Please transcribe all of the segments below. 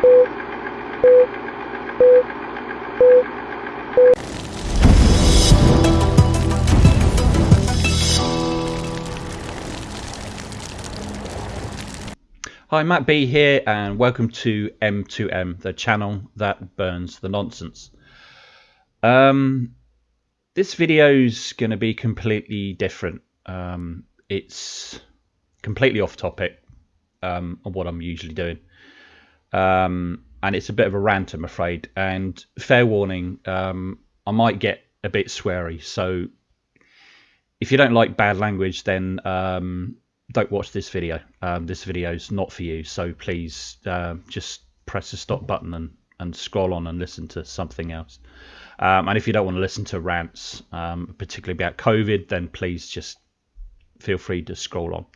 Hi, Matt B here, and welcome to M2M, the channel that burns the nonsense. Um, this video is going to be completely different. Um, it's completely off topic um, of what I'm usually doing. Um, and it's a bit of a rant, I'm afraid. And fair warning, um, I might get a bit sweary. So if you don't like bad language, then um, don't watch this video. Um, this video is not for you, so please uh, just press the stop button and, and scroll on and listen to something else. Um, and if you don't want to listen to rants, um, particularly about COVID, then please just feel free to scroll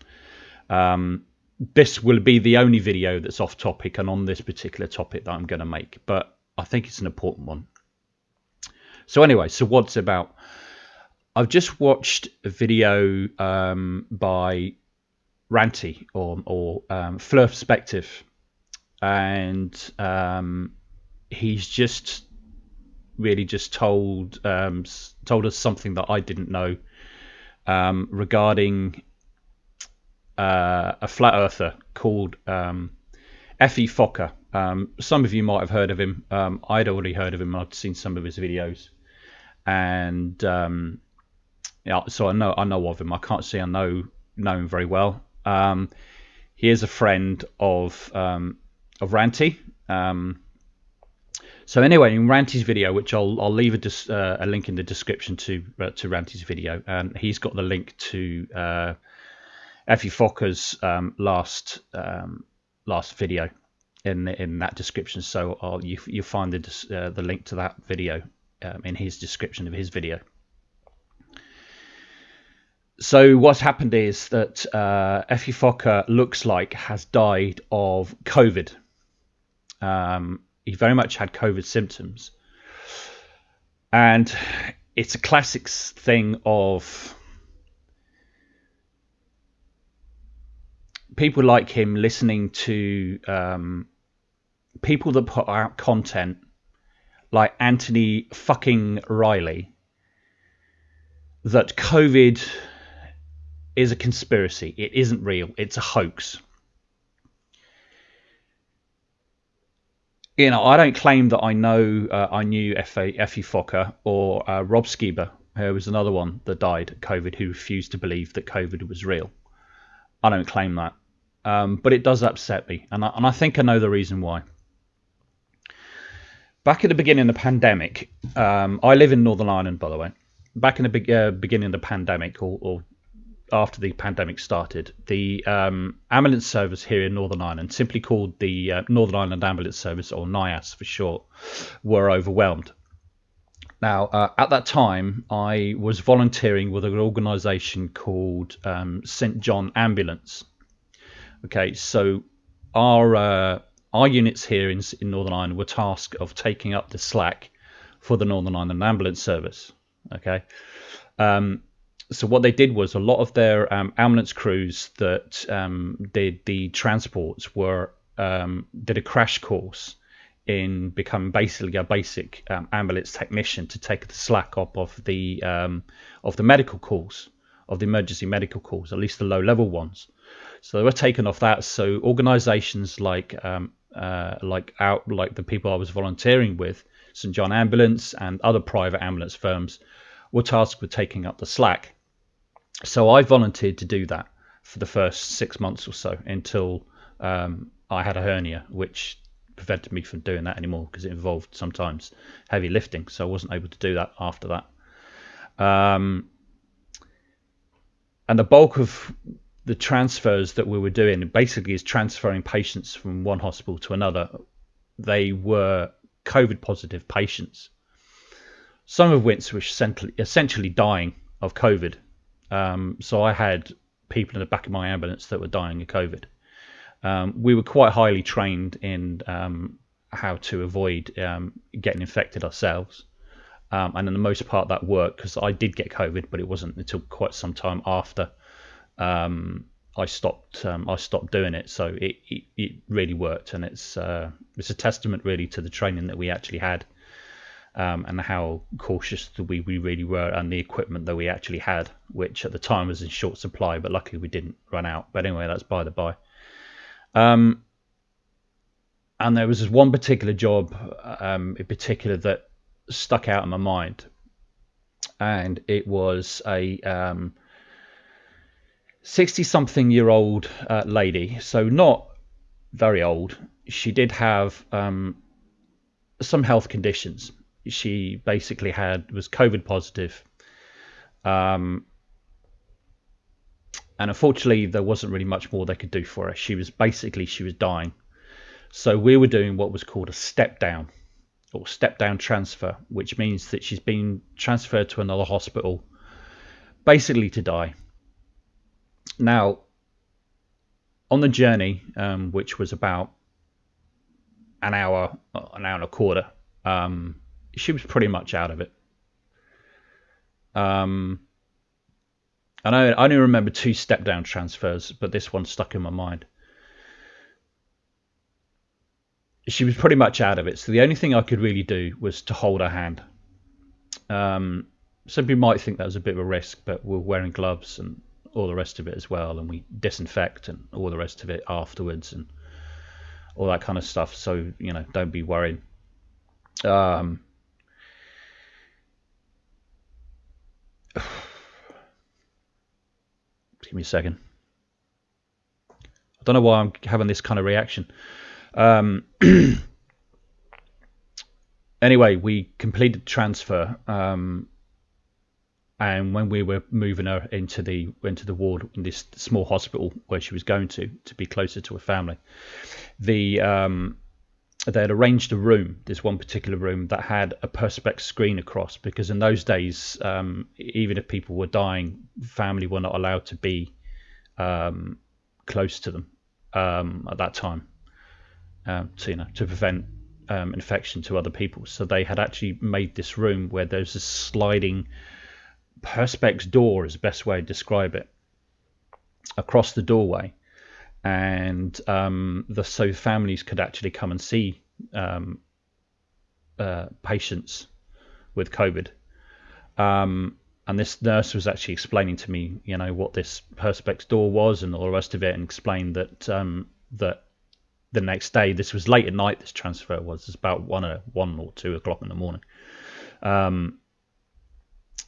on. This will be the only video that's off topic and on this particular topic that I'm going to make, but I think it's an important one. So anyway, so what's about? I've just watched a video um, by ranty or or um, Flurspective, and um, he's just really just told um, told us something that I didn't know um, regarding uh, a flat earther called um, F.E. Fokker. Um, some of you might have heard of him. Um, I'd already heard of him. I'd seen some of his videos, and um, yeah, so I know I know of him. I can't say I know know him very well. Um, he is a friend of of Ranty. So anyway, in Ranty's video, which I'll I'll leave a, uh, a link in the description to uh, to Ranty's video, and he's got the link to uh, F.E. Fokker's um, last um, last video in in that description. So I'll, you you find the uh, the link to that video um, in his description of his video so what's happened is that uh, F.E. Fokker looks like has died of COVID. Um, he very much had COVID symptoms, and it's a classic thing of people like him listening to um, people that put out content like Anthony fucking Riley that COVID is a conspiracy. It isn't real. It's a hoax. You know, I don't claim that I know uh, I knew F.E. Fokker or uh, Rob Skiba, who was another one that died COVID, who refused to believe that COVID was real. I don't claim that, um, but it does upset me, and I, and I think I know the reason why. Back at the beginning of the pandemic, um, I live in Northern Ireland, by the way. Back in the be- uh, beginning of the pandemic, or, or after the pandemic started, the um, ambulance service here in Northern Ireland, simply called the uh, Northern Ireland Ambulance Service, or NIAS for short, were overwhelmed. Now, uh, at that time, I was volunteering with an organisation called um, St John Ambulance. Okay, so our uh, our units here in, in Northern Ireland were tasked of taking up the slack for the Northern Ireland Ambulance Service. Okay. Um, so what they did was a lot of their um, ambulance crews that um, did the transports were um, did a crash course in becoming basically a basic um, ambulance technician to take the slack up of the um, of the medical calls of the emergency medical calls, at least the low level ones. So they were taken off that. So organisations like um, uh, like out like the people I was volunteering with, St John Ambulance and other private ambulance firms, were tasked with taking up the slack so I volunteered to do that for the first six months or so until um, I had a hernia, which prevented me from doing that anymore because it involved sometimes heavy lifting. So I wasn't able to do that after that. Um, and the bulk of the transfers that we were doing basically is transferring patients from one hospital to another. They were COVID positive patients, some of which were essentially, dying of COVID um, so I had people in the back of my ambulance that were dying of COVID. Um, we were quite highly trained in um, how to avoid um, getting infected ourselves. Um, and in the most part that worked because I did get COVID, but it wasn't until quite some time after um, I stopped I stopped doing it. So it, it, it really worked, and it's uh, it's a testament really to the training that we actually had um, and how cautious that we, we really were and the equipment that we actually had, which at the time was in short supply, but luckily we didn't run out. But anyway, that's by the by. Um, and there was this one particular job um, in particular that stuck out in my mind, and it was a 60 um, something year old uh, lady, so not very old. She did have um, some health conditions she basically had was COVID positive. Um, and unfortunately, there wasn't really much more they could do for her. She was basically she was dying. So we were doing what was called a step down or step down transfer, which means that she's been transferred to another hospital, basically to die. Now, on the journey, um, which was about an hour, an hour and a quarter, um, she was pretty much out of it. Um, and I, I only remember two step down transfers, but this one stuck in my mind. She was pretty much out of it, so the only thing I could really do was to hold her hand. Um, some people might think that was a bit of a risk, but we're wearing gloves and all the rest of it as well, and we disinfect and all the rest of it afterwards and all that kind of stuff. So you know, don't be worried. Um, Give me a second. I don't know why I'm having this kind of reaction. Um, anyway, we completed transfer, um, and when we were moving her into the into the ward in this small hospital where she was going to to be closer to her family, the um, they had arranged a room, this one particular room that had a perspex screen across because in those days, um, even if people were dying, family were not allowed to be um, close to them um, at that time, um, to you know to prevent um, infection to other people. So they had actually made this room where there's a sliding perspex door, is the best way to describe it, across the doorway and um, the so families could actually come and see um, uh, patients with COVID. Um, and this nurse was actually explaining to me, you know, what this perspex door was and all the rest of it, and explained that um, that the next day, this was late at night. This transfer was it's about one or one or two o'clock in the morning.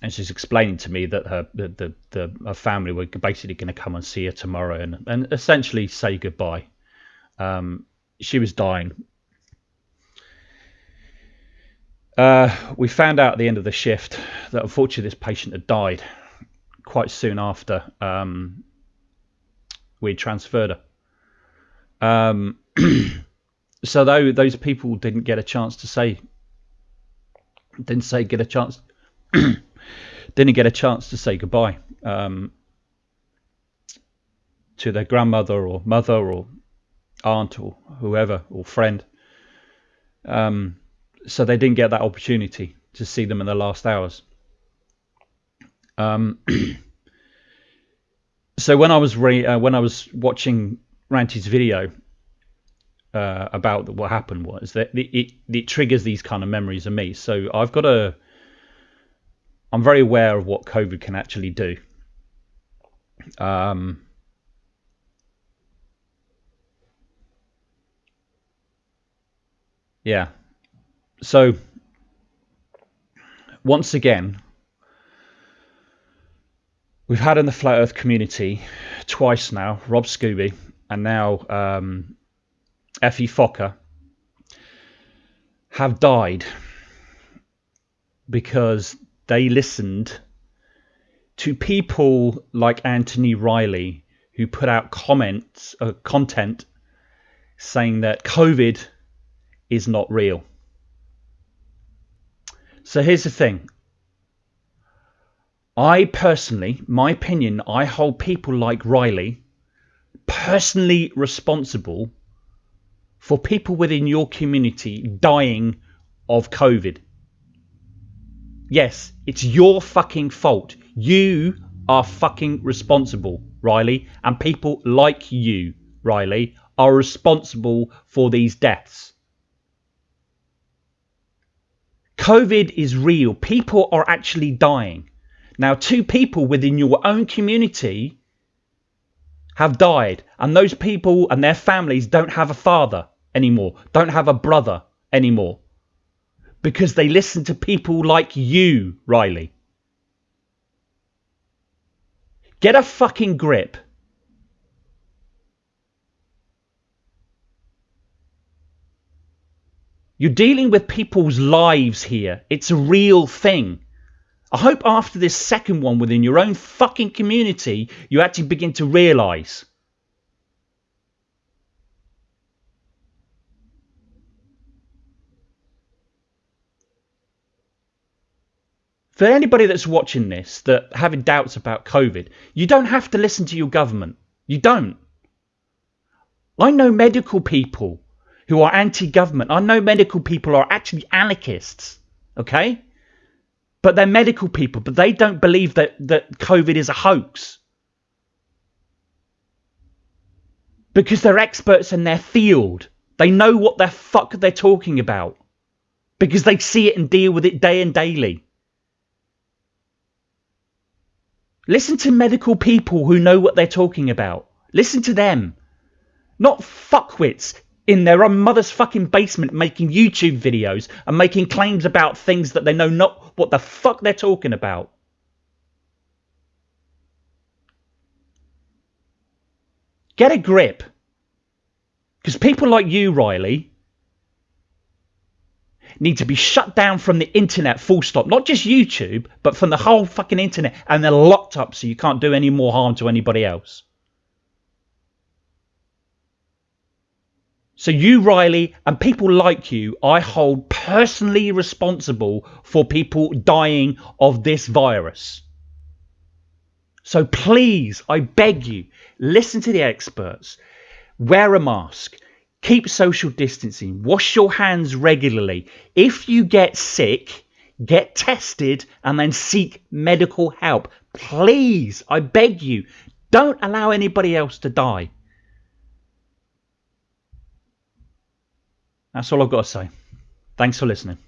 And she's explaining to me that her the, the, the her family were basically going to come and see her tomorrow and and essentially say goodbye. Um, she was dying. Uh, we found out at the end of the shift that unfortunately this patient had died quite soon after um, we transferred her. Um, so though those people didn't get a chance to say, didn't say get a chance didn't get a chance to say goodbye um, to their grandmother or mother or aunt or whoever or friend. Um, so they didn't get that opportunity to see them in the last hours. Um, so when I was uh, when I was watching Ranty's video uh, about what happened was that it, it, it triggers these kind of memories of me. So I've got a I'm very aware of what COVID can actually do. Um, yeah. So, once again, we've had in the flat earth community twice now Rob Skiba and now um, F.E. Fokker have died because they listened to people like Anthony Riley who put out comments, uh, content saying that COVID is not real. So here's the thing. I personally, my opinion, I hold people like Riley personally responsible for people within your community dying of COVID. Yes, it's your fucking fault. You are fucking responsible, Riley, and people like you, Riley, are responsible for these deaths. COVID is real. People are actually dying. Now, two people within your own community have died, and those people and their families don't have a father anymore, don't have a brother anymore because they listen to people like you, Riley. Get a fucking grip. You're dealing with people's lives here. It's a real thing. I hope after this second one within your own fucking community, you actually begin to realise. For anybody that's watching this, that having doubts about COVID, you don't have to listen to your government. You don't. I know medical people who are anti-government. I know medical people are actually anarchists. Okay? But they're medical people, but they don't believe that, that COVID is a hoax. Because they're experts in their field. They know what the fuck they're talking about. Because they see it and deal with it day and daily. Listen to medical people who know what they're talking about. Listen to them. Not fuckwits in their own mother's fucking basement making YouTube videos and making claims about things that they know not what the fuck they're talking about. Get a grip. Because people like you, Riley, need to be shut down from the internet full stop. Not just YouTube, but from the whole fucking internet. And they're locked up so you can't do any more harm to anybody else. So you, Riley, and people like you, I hold personally responsible for people dying of this virus. So please, I beg you, listen to the experts, wear a mask, keep social distancing, wash your hands regularly. If you get sick, get tested and then seek medical help. Please, I beg you, don't allow anybody else to die. That's all I've got to say. Thanks for listening.